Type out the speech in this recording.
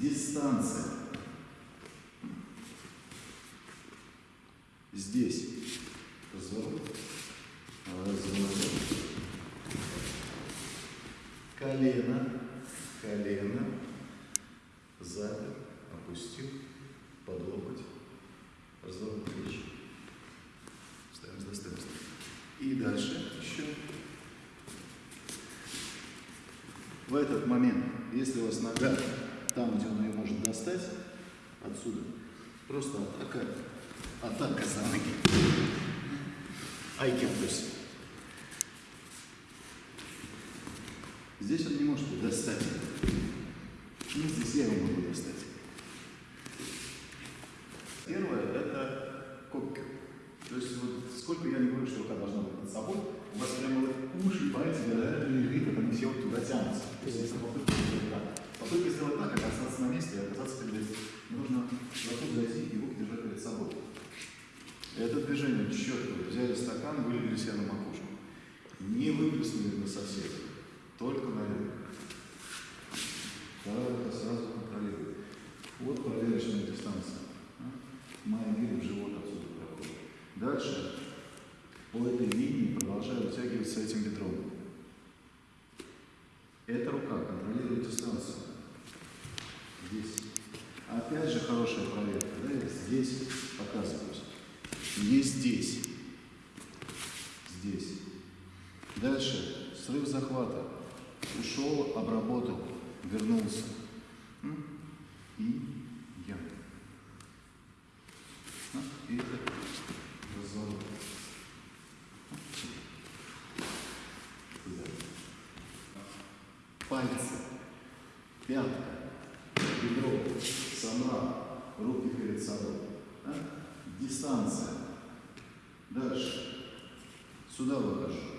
дистанция. Здесь разворот, разворот, колено, колено, запер, опустил, под локоть, разворот плеч, ставим с достоинством. И дальше еще. В этот момент, если у вас нога там, где он ее может достать, отсюда, просто атака, атака за ноги. Айки плюс. Здесь он не может ее достать. Ну, здесь я его могу достать. Первое – это кокер. То есть вот сколько я не говорю, что рука должна быть над собой, у вас прямо вот уши, пальцы, да, лежит, это не все вот туда тянутся. То есть если попытка сделать так, попытка сделать так, это остаться на месте, и оказаться перед этим. Нужно вокруг зайти и руки держать перед собой. Это движение четко. Взяли стакан, вылили себе на макушку. Не выплеснули на соседа, только налили. Так, сразу контролируем. Вот проверочная дистанция. Моим видом живот отсюда проходит. Дальше по этой линии продолжаю вытягиваться этим бедром. Эта рука контролирует дистанцию. Здесь. Опять же хорошая проверка. Да? Я здесь показываюсь. Не здесь. Здесь. Дальше. Срыв захвата. Ушел, обработал, вернулся. И я. И это разворот. Туда. Пальцы, пятка, бедро, сама, руки перед собой. Да? Дистанция. Дальше. Сюда выхожу.